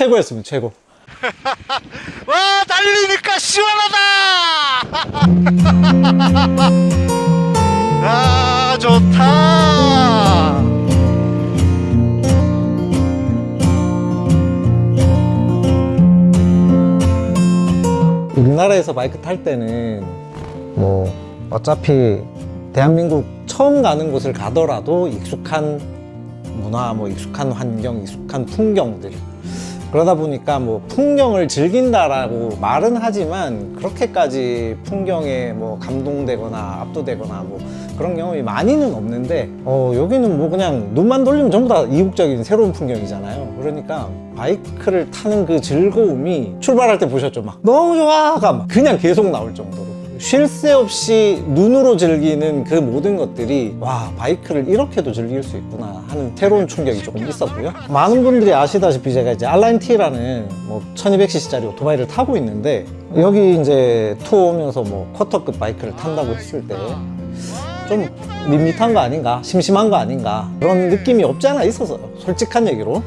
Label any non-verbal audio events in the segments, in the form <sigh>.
최고였습니다 최고. <laughs> 와 달리니까 시원하다! <laughs> 아 좋다! 우리나라에서 바이크 탈 때는 뭐 어차피 대한민국 처음 가는 곳을 가더라도 익숙한 문화, 뭐 익숙한 환경, 익숙한 풍경들 그러다 보니까 뭐 풍경을 즐긴다라고 말은 하지만 그렇게까지 풍경에 뭐 감동되거나 압도되거나 뭐 그런 경험이 많이는 없는데 어 여기는 뭐 그냥 눈만 돌리면 전부 다 이국적인 새로운 풍경이잖아요. 그러니까 바이크를 타는 그 즐거움이 출발할 때 보셨죠? 막 너무 좋아가 막 그냥 계속 나올 정도로 쉴 새 없이 눈으로 즐기는 그 모든 것들이 와 바이크를 이렇게도 즐길 수 있구나 하는 새로운 충격이 조금 있었고요. 많은 분들이 아시다시피 제가 이제 알라인티라는 뭐 1200cc짜리 오토바이를 타고 있는데 여기 이제 투어 오면서 뭐 쿼터급 바이크를 탄다고 했을 때좀 밋밋한 거 아닌가 심심한 거 아닌가 그런 느낌이 없지 않아 있었어요 솔직한 얘기로.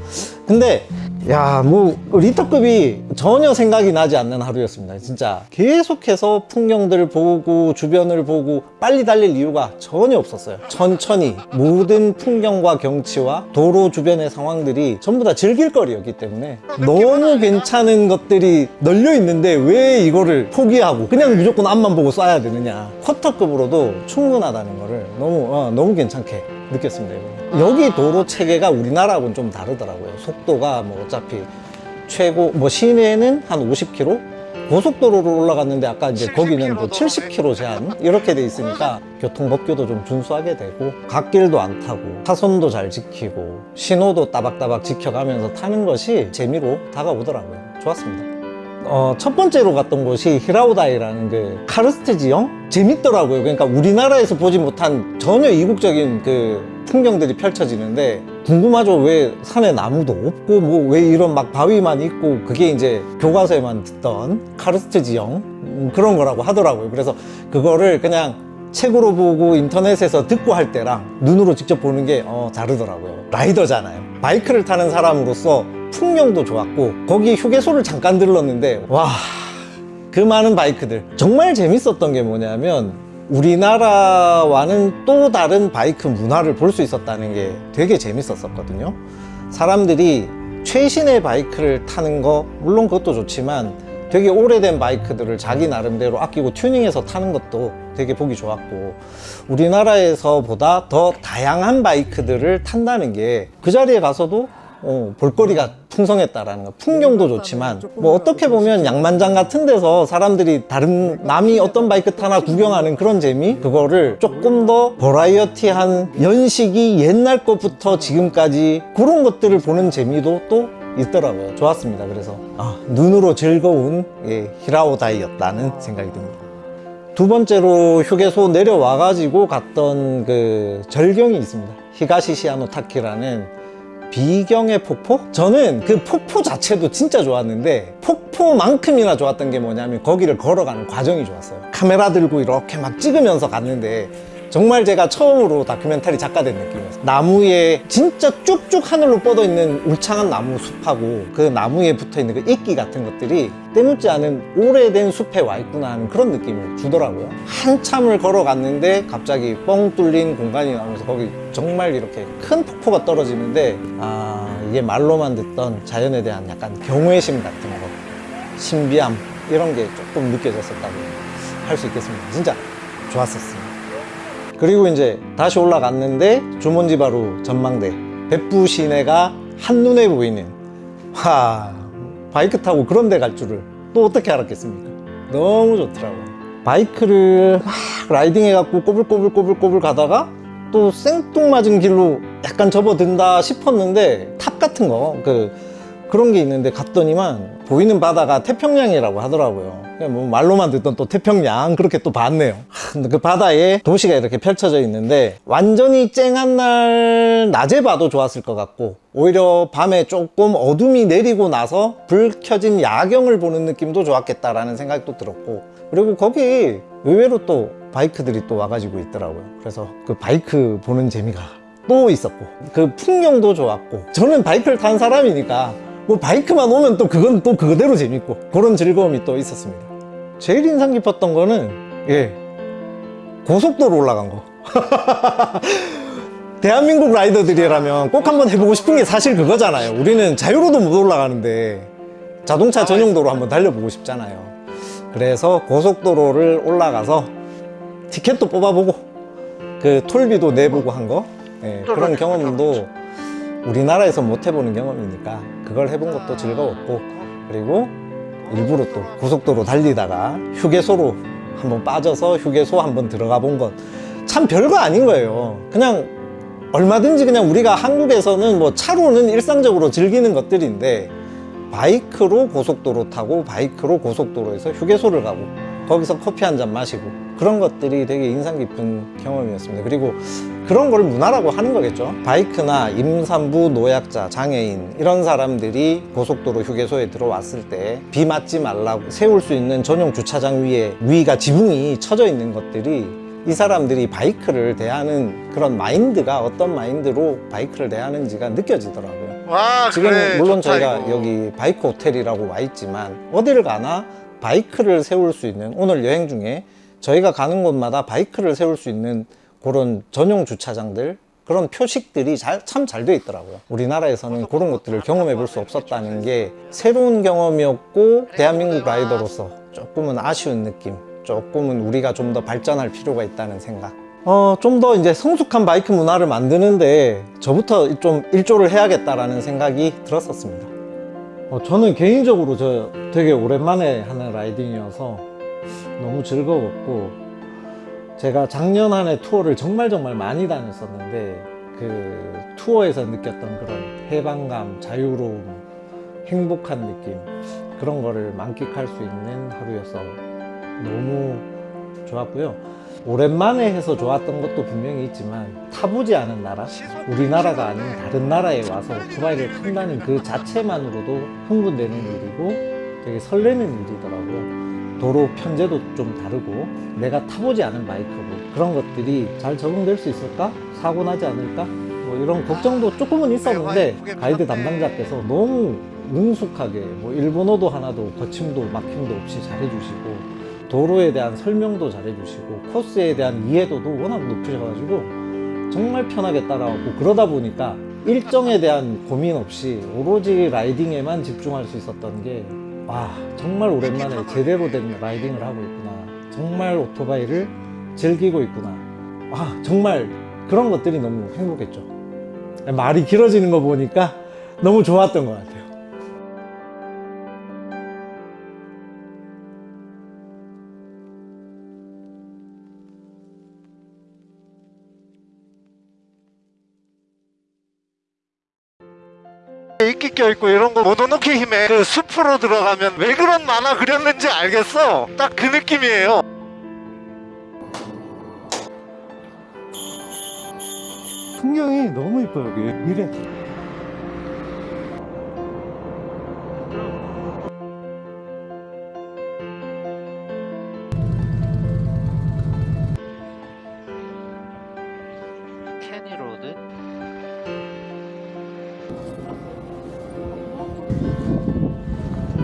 근데 야뭐 리터급이 전혀 생각이 나지 않는 하루였습니다. 진짜 계속해서 풍경들을 보고 주변을 보고 빨리 달릴 이유가 전혀 없었어요. 천천히 모든 풍경과 경치와 도로 주변의 상황들이 전부 다 즐길 거리였기 때문에 너무 괜찮은 것들이 널려 있는데 왜 이거를 포기하고 그냥 무조건 앞만 보고 쏴야 되느냐. 쿼터급으로도 충분하다는 거를 너무 어, 너무 괜찮게 느꼈습니다 이번에. 여기 도로 체계가 우리나라하고는 좀 다르더라고요. 속도가 뭐 어차피 최고 뭐 시내는 한 50km 고속도로로 올라갔는데 아까 이제 거기는 뭐 70km 제한? 이렇게 돼 있으니까 교통법규도 좀 준수하게 되고 갓길도 안 타고 차선도 잘 지키고 신호도 따박따박 지켜가면서 타는 것이 재미로 다가오더라고요. 좋았습니다. 어, 첫 번째로 갔던 곳이 히라오다이라는 그 카르스트 지형? 재밌더라고요. 그러니까 우리나라에서 보지 못한 전혀 이국적인 그 풍경들이 펼쳐지는데 궁금하죠. 왜 산에 나무도 없고 뭐 왜 이런 막 바위만 있고 그게 이제 교과서에만 듣던 카르스트 지형 음, 그런 거라고 하더라고요. 그래서 그거를 그냥 책으로 보고 인터넷에서 듣고 할 때랑 눈으로 직접 보는 게 어, 다르더라고요. 라이더잖아요. 바이크를 타는 사람으로서 풍경도 좋았고 거기 휴게소를 잠깐 들렀는데 와 그 많은 바이크들 정말 재밌었던 게 뭐냐면 우리나라와는 또 다른 바이크 문화를 볼 수 있었다는 게 되게 재밌었었거든요. 사람들이 최신의 바이크를 타는 거 물론 그것도 좋지만 되게 오래된 바이크들을 자기 나름대로 아끼고 튜닝해서 타는 것도 되게 보기 좋았고 우리나라에서 보다 더 다양한 바이크들을 탄다는 게 그 자리에 가서도 어, 볼거리가 풍성했다라는 거. 풍경도 좋지만 뭐 어떻게 보면 양만장 같은 데서 사람들이 다른 남이 어떤 바이크 타나 구경하는 그런 재미? 그거를 조금 더 버라이어티한 연식이 옛날 것부터 지금까지 그런 것들을 보는 재미도 또 있더라고요. 좋았습니다. 그래서 아, 눈으로 즐거운 예, 히라오다이였다는 생각이 듭니다. 두 번째로 휴게소 내려와 가지고 갔던 그 절경이 있습니다. 히가시시아노 타키라는 비경의 폭포? 저는 그 폭포 자체도 진짜 좋았는데 폭포만큼이나 좋았던 게 뭐냐면 거기를 걸어가는 과정이 좋았어요 카메라 들고 이렇게 막 찍으면서 갔는데 정말 제가 처음으로 다큐멘터리 작가 된 느낌이었어요. 나무 에 진짜 쭉쭉 하늘로 뻗어 있는 울창한 나무 숲하고 그 나무에 붙어 있는 그 이끼 같은 것들이 때묻지 않은 오래된 숲에 와 있구나 하는 그런 느낌을 주더라고요. 한참을 걸어갔는데 갑자기 뻥 뚫린 공간이 나오면서 거기 정말 이렇게 큰 폭포가 떨어지는데 아 이게 말로만 듣던 자연에 대한 약간 경외심 같은 거 신비함 이런 게 조금 느껴졌었다고 할 수 있겠습니다. 진짜 좋았었어요 그리고 이제 다시 올라갔는데 주문지 바로 전망대. 벳푸 시내가 한눈에 보이는 와 바이크 타고 그런 데 갈 줄을 또 어떻게 알았겠습니까? 너무 좋더라고요. 바이크를 막 라이딩 해갖고 꼬불꼬불꼬불꼬불 가다가 또 생뚱맞은 길로 약간 접어든다 싶었는데 탑 같은 거그 그런 게 있는데 갔더니만 보이는 바다가 태평양이라고 하더라고요. 뭐 말로만 듣던 또 태평양 그렇게 또 봤네요. <laughs> 그 바다에 도시가 이렇게 펼쳐져 있는데 완전히 쨍한 날 낮에 봐도 좋았을 것 같고 오히려 밤에 조금 어둠이 내리고 나서 불 켜진 야경을 보는 느낌도 좋았겠다라는 생각이 또 들었고 그리고 거기 의외로 또 바이크들이 또 와가지고 있더라고요. 그래서 그 바이크 보는 재미가 또 있었고 그 풍경도 좋았고 저는 바이크를 탄 사람이니까 뭐 바이크만 오면 또 그건 또 그대로 재밌고 그런 즐거움이 또 있었습니다. 제일 인상 깊었던 거는 예 고속도로 올라간 거. <laughs> 대한민국 라이더들이라면 꼭 한번 해보고 싶은 게 사실 그거잖아요. 우리는 자유로도 못 올라가는데 자동차 전용도로 한번 달려보고 싶잖아요. 그래서 고속도로를 올라가서 티켓도 뽑아보고 그 톨비도 내보고 한 거. 예, 그런 경험도 우리나라에서 못 해보는 경험이니까 그걸 해본 것도 즐거웠고 그리고 일부러 또 고속도로 달리다가 휴게소로 한번 빠져서 휴게소 한번 들어가 본 것 참 별거 아닌 거예요. 그냥 얼마든지 그냥 우리가 한국에서는 뭐 차로는 일상적으로 즐기는 것들인데 바이크로 고속도로 타고 바이크로 고속도로에서 휴게소를 가고 거기서 커피 한 잔 마시고 그런 것들이 되게 인상 깊은 경험이었습니다. 그리고 그런 걸 문화라고 하는 거겠죠. 바이크나 임산부, 노약자, 장애인 이런 사람들이 고속도로 휴게소에 들어왔을 때 비 맞지 말라고 세울 수 있는 전용 주차장 위에 위가 지붕이 쳐져 있는 것들이 이 사람들이 바이크를 대하는 그런 마인드가 어떤 마인드로 바이크를 대하는지가 느껴지더라고요. 와 지금 그래, 물론 저희가 이거. 여기 바이크 호텔이라고 와 있지만 어디를 가나 바이크를 세울 수 있는 오늘 여행 중에 저희가 가는 곳마다 바이크를 세울 수 있는 그런 전용 주차장들 그런 표식들이 참 잘 돼 있더라고요. 우리나라에서는 그런 것들을 경험해 볼 수 없었다는 게 새로운 경험이었고 대한민국 라이더로서 조금은 아쉬운 느낌, 조금은 우리가 좀 더 발전할 필요가 있다는 생각. 어, 좀 더 이제 성숙한 바이크 문화를 만드는데 저부터 좀 일조를 해야겠다라는 생각이 들었었습니다. 어, 저는 개인적으로 저 되게 오랜만에 하는 라이딩이어서 너무 즐거웠고 제가 작년 한 해 투어를 정말 정말 많이 다녔었는데 그 투어에서 느꼈던 그런 해방감, 자유로움, 행복한 느낌 그런 거를 만끽할 수 있는 하루여서 너무 좋았고요. 오랜만에 해서 좋았던 것도 분명히 있지만 타보지 않은 나라, 우리나라가 아닌 다른 나라에 와서 오토바이를 탄다는 그 자체만으로도 흥분되는 일이고 되게 설레는 일이더라고요. 도로 편제도 좀 다르고 내가 타보지 않은 바이크고 그런 것들이 잘 적응될 수 있을까? 사고 나지 않을까? 뭐 이런 걱정도 조금은 있었는데 가이드 담당자께서 너무 능숙하게 뭐 일본어도 하나도 거침도 막힘도 없이 잘해주시고 도로에 대한 설명도 잘 해주시고 코스에 대한 이해도도 워낙 높으셔가지고 정말 편하게 따라왔고 그러다 보니까 일정에 대한 고민 없이 오로지 라이딩에만 집중할 수 있었던 게 와 정말 오랜만에 제대로 된 라이딩을 하고 있구나. 정말 오토바이를 즐기고 있구나. 아 정말 그런 것들이 너무 행복했죠. 말이 길어지는 거 보니까 너무 좋았던 것 같아요 이끼 껴있고 이런 거 모노노키 힘에 그 숲으로 들어가면 왜 그런 만화 그렸는지 알겠어? 딱 그 느낌이에요. 풍경이 너무 이뻐요 여기 미래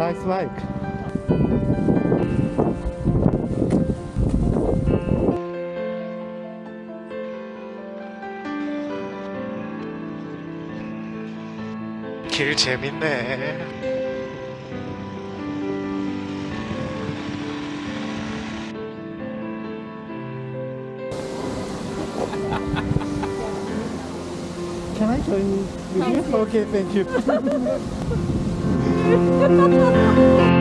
나이스 바이크 길 재밌네 Can I join with you? Okay, thank you. <laughs> <laughs> Ha ha ha ha!